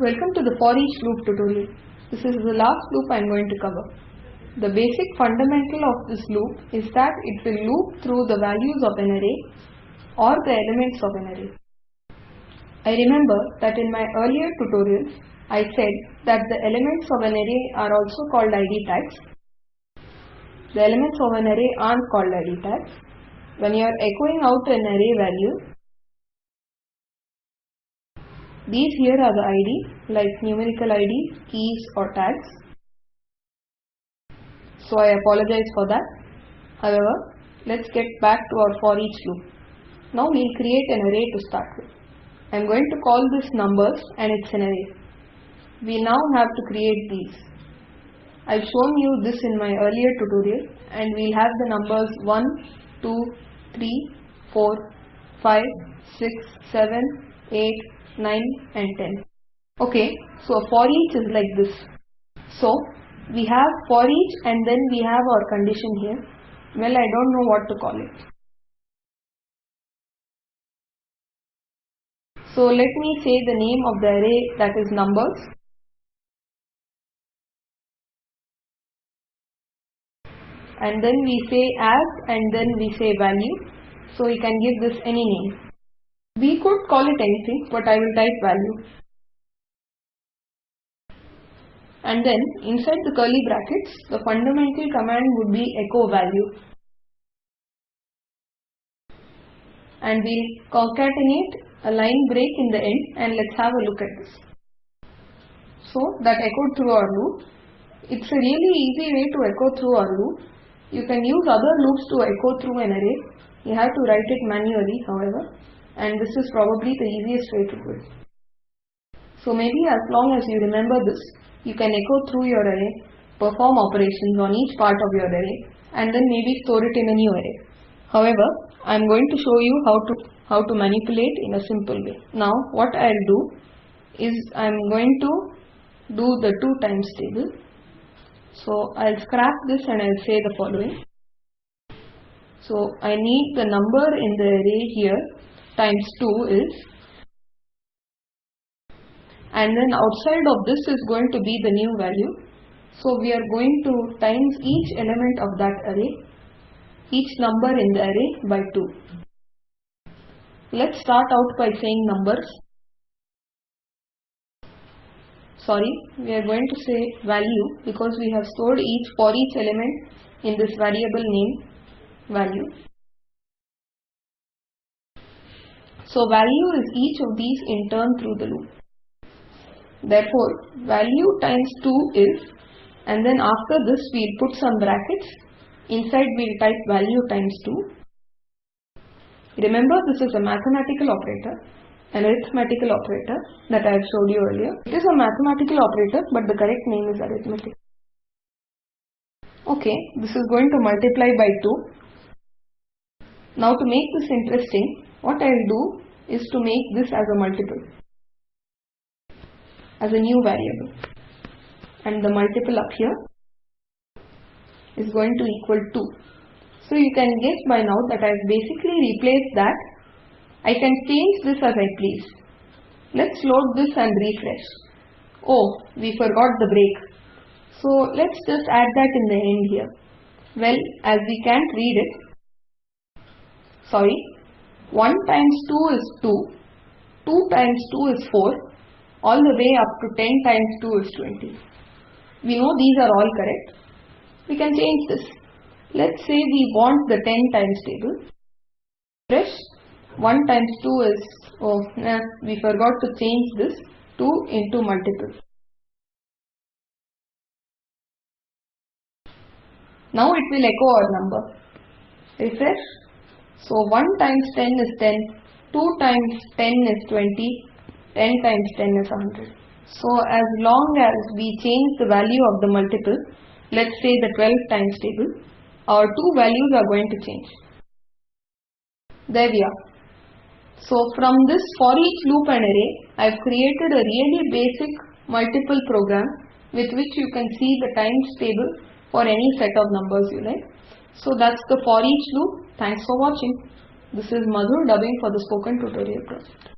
Welcome to the for each loop tutorial. This is the last loop I am going to cover. The basic fundamental of this loop is that it will loop through the values of an array or the elements of an array. I remember that in my earlier tutorials I said that the elements of an array are also called id tags. The elements of an array aren't called id tags. When you are echoing out an array value, these here are the ID like numerical ID, keys or tags. So I apologize for that. However, let's get back to our for each loop. Now we'll create an array to start with. I'm going to call this numbers and it's an array. We now have to create these. I've shown you this in my earlier tutorial and we'll have the numbers 1, 2, 3, 4, 5, 6, 7, 8, 9 and 10. Okay, so for each is like this. So we have for each and then we have our condition here. Well, I don't know what to call it. So let me say the name of the array that is numbers. And then we say as and then we say value. So we can give this any name. We could call it anything, but I will type value. And then inside the curly brackets, the fundamental command would be echo value. And we'll concatenate a line break in the end and let's have a look at this. So that echoed through our loop. It's a really easy way to echo through our loop. You can use other loops to echo through an array. You have to write it manually however and this is probably the easiest way to do it. So maybe as long as you remember this, you can echo through your array, perform operations on each part of your array and then maybe store it in a new array. However, I am going to show you how to how to manipulate in a simple way. Now what I'll do is I am going to do the 2 times table. So I'll scrap this and I'll say the following. So I need the number in the array here times 2 is and then outside of this is going to be the new value. So we are going to times each element of that array, each number in the array by 2. Let's start out by saying numbers. Sorry, we are going to say value because we have stored each for each element in this variable name value. So value is each of these in turn through the loop. Therefore, value times 2 is and then after this we'll put some brackets. Inside we'll type value times 2. Remember this is a mathematical operator, an arithmetical operator that I have showed you earlier. It is a mathematical operator but the correct name is arithmetic. Okay, this is going to multiply by 2. Now to make this interesting, what I will do is to make this as a multiple, as a new variable. And the multiple up here is going to equal 2. So you can guess by now that I have basically replaced that. I can change this as I please. Let's load this and refresh. Oh, we forgot the break. So let's just add that in the end here. Well, as we can't read it, sorry, 1 times 2 is 2, 2 times 2 is 4, all the way up to 10 times 2 is 20. We know these are all correct. We can change this. Let's say we want the 10 times table. Fresh 1 times 2 is, oh nah, we forgot to change this 2 into multiple. Now it will echo our number. Refresh so 1 times 10 is 10, 2 times 10 is 20, 10 times 10 is 100. So as long as we change the value of the multiple, let's say the 12 times table, our two values are going to change. There we are. So from this for each loop and array, I have created a really basic multiple program with which you can see the times table for any set of numbers you like. So that's the for each loop. Thanks for watching. This is Madhur dubbing for the spoken tutorial project.